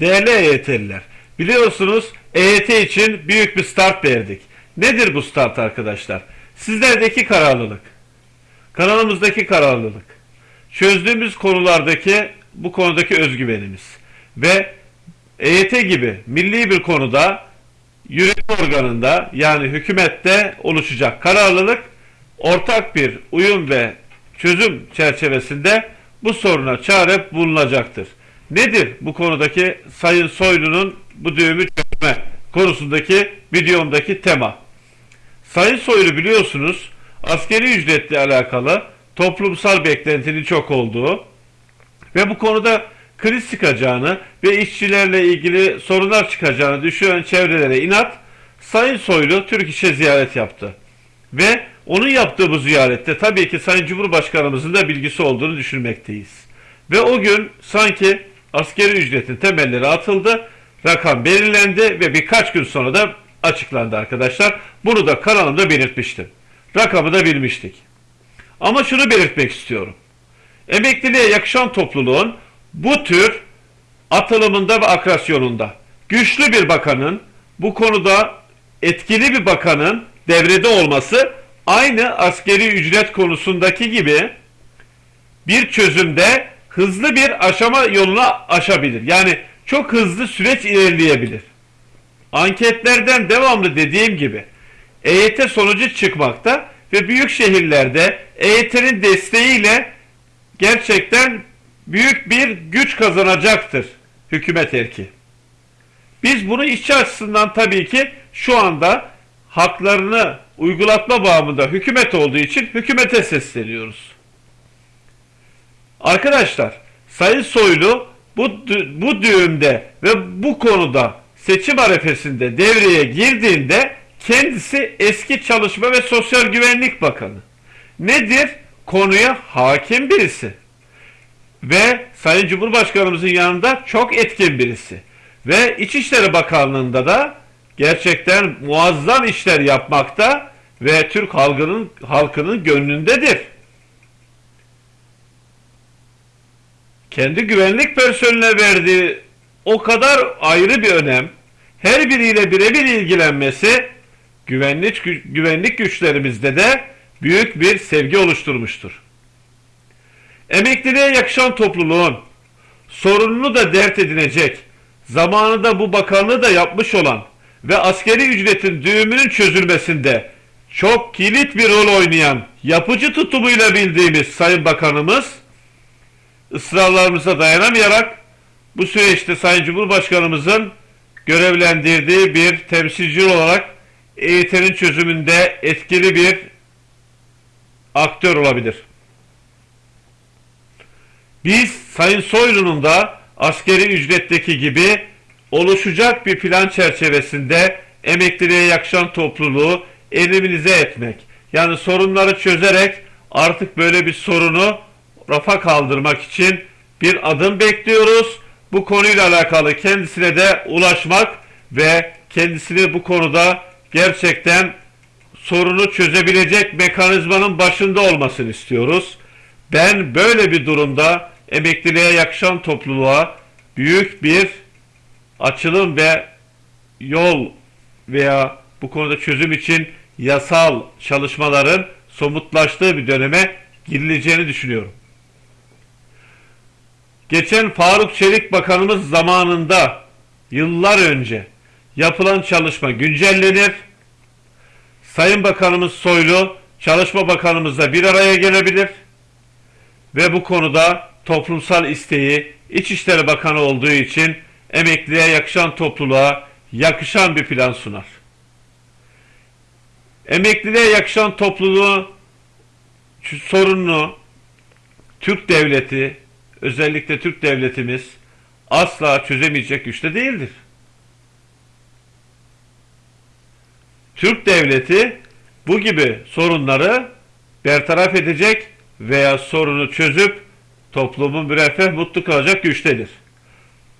Değerli EYT'liler, biliyorsunuz EYT için büyük bir start verdik. Nedir bu start arkadaşlar? Sizlerdeki kararlılık, kanalımızdaki kararlılık, çözdüğümüz konulardaki bu konudaki özgüvenimiz ve EYT gibi milli bir konuda yürütme organında yani hükümette oluşacak kararlılık ortak bir uyum ve çözüm çerçevesinde bu soruna çare bulunacaktır. Nedir bu konudaki Sayın Soylu'nun bu düğümü çözme konusundaki videomdaki tema? Sayın Soylu biliyorsunuz askeri ücretle alakalı toplumsal beklentinin çok olduğu ve bu konuda kriz çıkacağını ve işçilerle ilgili sorunlar çıkacağını düşünen çevrelere inat Sayın Soylu Türk İş'e ziyaret yaptı. Ve onun yaptığı bu ziyarette tabii ki Sayın Cumhurbaşkanımızın da bilgisi olduğunu düşünmekteyiz. Ve o gün sanki askeri ücretin temelleri atıldı, rakam belirlendi ve birkaç gün sonra da açıklandı arkadaşlar. Bunu da kanalımda belirtmiştim. Rakamı da bilmiştik. Ama şunu belirtmek istiyorum. Emekliliğe yakışan topluluğun bu tür atılımında ve akrasyonunda güçlü bir bakanın bu konuda etkili bir bakanın devrede olması aynı askeri ücret konusundaki gibi bir çözümde hızlı bir aşama yoluna aşabilir. Yani çok hızlı süreç ilerleyebilir. Anketlerden devamlı dediğim gibi EYT sonucu çıkmakta ve büyük şehirlerde EYT'nin desteğiyle gerçekten büyük bir güç kazanacaktır hükümet erki. Biz bunu işçi açısından tabii ki şu anda haklarını uygulatma bağımında hükümet olduğu için hükümete sesleniyoruz. Arkadaşlar Sayın Soylu bu, bu düğümde ve bu konuda seçim arefesinde devreye girdiğinde kendisi eski Çalışma ve Sosyal Güvenlik Bakanı. Nedir? Konuya hakim birisi. Ve Sayın Cumhurbaşkanımızın yanında çok etkin birisi. Ve İçişleri Bakanlığı'nda da gerçekten muazzam işler yapmakta ve Türk halkının halkının gönlündedir. Kendi güvenlik personeline verdiği o kadar ayrı bir önem, her biriyle birebir ilgilenmesi güvenlik güvenlik güçlerimizde de büyük bir sevgi oluşturmuştur. Emekliliğe yakışan topluluğun sorununu da dert edinecek, zamanında bu bakanlığı da yapmış olan ve askeri ücretin düğümünün çözülmesinde çok kilit bir rol oynayan yapıcı tutumuyla bildiğimiz Sayın Bakanımız ısrarlarımıza dayanamayarak bu süreçte Sayın Cumhurbaşkanımızın görevlendirdiği bir temsilci olarak EYT'nin çözümünde etkili bir aktör olabilir. Biz Sayın Soylu'nun da askeri ücretteki gibi oluşacak bir plan çerçevesinde emekliliğe yakışan topluluğu eliminize etmek. Yani sorunları çözerek artık böyle bir sorunu rafa kaldırmak için bir adım bekliyoruz. Bu konuyla alakalı kendisine de ulaşmak ve kendisini bu konuda gerçekten sorunu çözebilecek mekanizmanın başında olmasını istiyoruz. Ben böyle bir durumda emekliliğe yakışan topluluğa büyük bir açılım ve yol veya bu konuda çözüm için yasal çalışmaların somutlaştığı bir döneme girileceğini düşünüyorum. Geçen Faruk Çelik Bakanımız zamanında yıllar önce yapılan çalışma güncellenir. Sayın Bakanımız Soylu Çalışma Bakanımızla bir araya gelebilir ve bu konuda toplumsal isteği İçişleri Bakanı olduğu için emekliye yakışan topluluğa yakışan bir plan sunar. Emekliliğe yakışan topluluğu sorununu Türk devleti özellikle Türk devletimiz asla çözemeyecek güçte değildir. Türk devleti bu gibi sorunları bertaraf edecek veya sorunu çözüp toplumun müreffeh mutlu kalacak güçtedir.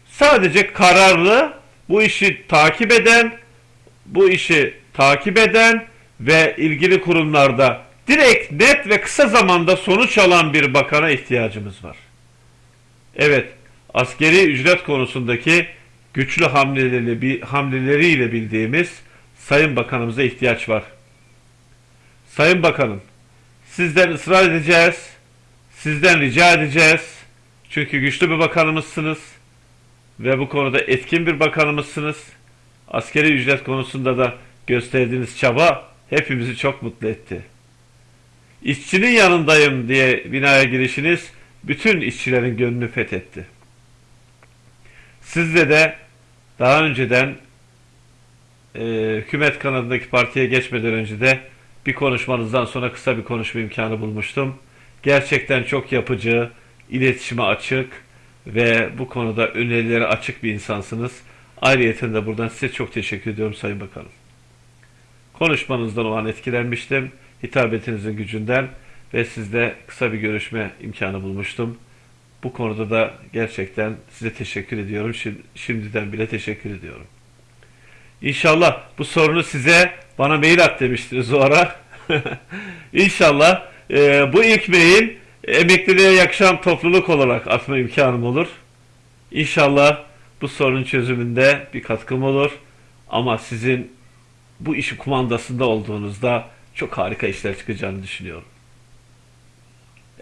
Sadece kararlı bu işi takip eden, bu işi takip eden ve ilgili kurumlarda direkt, net ve kısa zamanda sonuç alan bir bakana ihtiyacımız var. Evet, askeri ücret konusundaki güçlü hamleleri, hamleleriyle bildiğimiz Sayın Bakanımıza ihtiyaç var. Sayın Bakanım, sizden ısrar edeceğiz, sizden rica edeceğiz. Çünkü güçlü bir bakanımızsınız ve bu konuda etkin bir bakanımızsınız. Askeri ücret konusunda da gösterdiğiniz çaba hepimizi çok mutlu etti. İşçinin yanındayım diye binaya girişiniz bütün işçilerin gönlünü fethetti. Sizle de daha önceden e, hükümet kanadındaki partiye geçmeden önce de bir konuşmanızdan sonra kısa bir konuşma imkanı bulmuştum. Gerçekten çok yapıcı, iletişime açık ve bu konuda önerilere açık bir insansınız. Ayrıyeten de buradan size çok teşekkür ediyorum Sayın Bakanım. Konuşmanızdan o an etkilenmiştim. Hitabetinizin gücünden ve sizle kısa bir görüşme imkanı bulmuştum. Bu konuda da gerçekten size teşekkür ediyorum. Şim- Şimdiden bile teşekkür ediyorum. İnşallah bu sorunu size bana mail at demiştiniz o ara. İnşallah e, bu ilk mail emekliliğe yakışan topluluk olarak atma imkanım olur. İnşallah bu sorunun çözümünde bir katkım olur. Ama sizin bu işin kumandasında olduğunuzda çok harika işler çıkacağını düşünüyorum.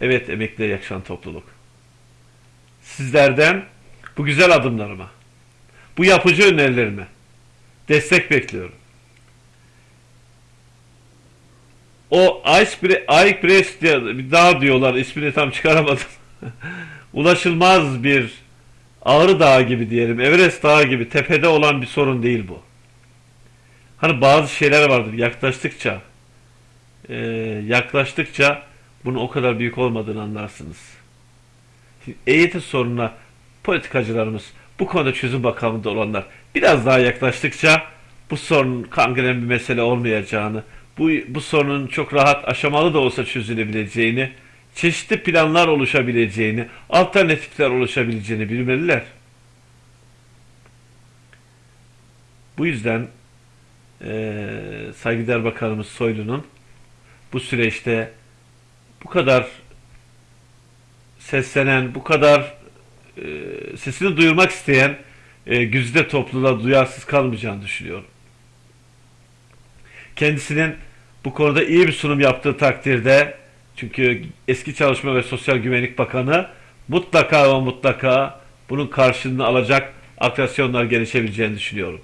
Evet emekliliğe yakışan topluluk. Sizlerden bu güzel adımlarıma, bu yapıcı önerilerime destek bekliyorum. O Ice Press diye bir dağ diyorlar ismini tam çıkaramadım. Ulaşılmaz bir Ağrı Dağı gibi diyelim, Everest Dağı gibi tepede olan bir sorun değil bu. Hani bazı şeyler vardır yaklaştıkça yaklaştıkça bunun o kadar büyük olmadığını anlarsınız. EYT sorununa politikacılarımız bu konuda çözüm bakanlığında olanlar biraz daha yaklaştıkça bu sorunun kangren bir mesele olmayacağını, bu, bu sorunun çok rahat aşamalı da olsa çözülebileceğini, çeşitli planlar oluşabileceğini, alternatifler oluşabileceğini bilmeliler. Bu yüzden eee saygıdeğer Bakanımız Soylu'nun bu süreçte bu kadar seslenen, bu kadar e, sesini duyurmak isteyen e, güzide topluluğa duyarsız kalmayacağını düşünüyorum. Kendisinin bu konuda iyi bir sunum yaptığı takdirde çünkü eski Çalışma ve Sosyal Güvenlik Bakanı mutlaka ve mutlaka bunun karşılığını alacak atraksiyonlar gelişebileceğini düşünüyorum.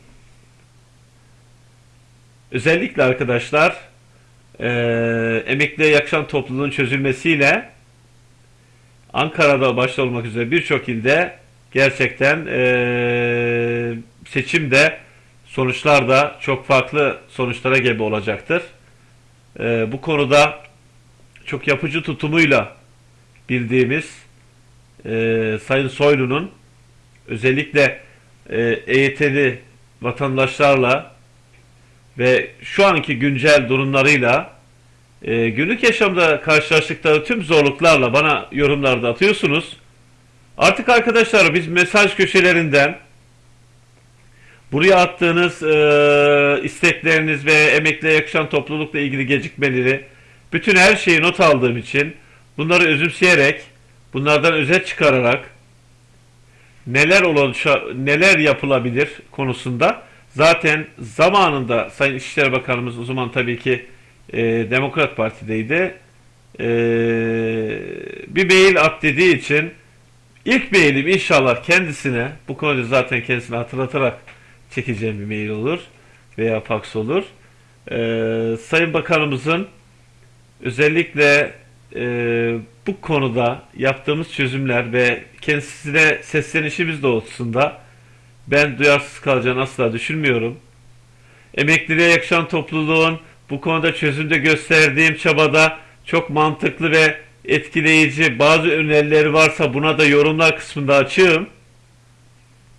Özellikle arkadaşlar eee emekliye yakışan topluluğun çözülmesiyle Ankara'da başta olmak üzere birçok ilde gerçekten eee seçimde sonuçlar da çok farklı sonuçlara gebe olacaktır. Eee, bu konuda çok yapıcı tutumuyla bildiğimiz eee Sayın Soylu'nun özellikle eee EYT'li vatandaşlarla ve şu anki güncel durumlarıyla e, günlük yaşamda karşılaştıkları tüm zorluklarla bana yorumlarda atıyorsunuz. Artık arkadaşlar biz mesaj köşelerinden buraya attığınız e, istekleriniz ve emekliye yakışan toplulukla ilgili gecikmeleri bütün her şeyi not aldığım için bunları özümseyerek bunlardan özet çıkararak neler oluşa, neler yapılabilir konusunda zaten zamanında Sayın İçişleri Bakanımız o zaman tabii ki e, Demokrat Parti'deydi. E, bir mail at dediği için ilk mailim inşallah kendisine bu konuda zaten kendisine hatırlatarak çekeceğim bir mail olur veya fax olur. E, Sayın Bakanımızın özellikle e, bu konuda yaptığımız çözümler ve kendisine seslenişimiz doğrultusunda ben duyarsız kalacağını asla düşünmüyorum. Emekliliğe yakışan topluluğun bu konuda çözümde gösterdiğim çabada çok mantıklı ve etkileyici bazı önerileri varsa buna da yorumlar kısmında açığım.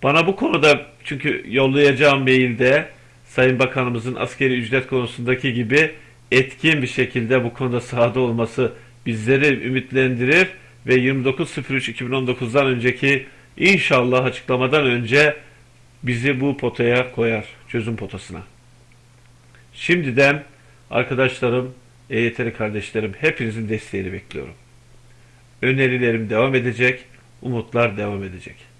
Bana bu konuda çünkü yollayacağım mailde Sayın Bakanımızın askeri ücret konusundaki gibi etkin bir şekilde bu konuda sahada olması bizleri ümitlendirir ve 29.03.2019'dan önceki inşallah açıklamadan önce bizi bu potaya koyar, çözüm potasına. Şimdiden arkadaşlarım, EYT'li kardeşlerim hepinizin desteğini bekliyorum. Önerilerim devam edecek, umutlar devam edecek.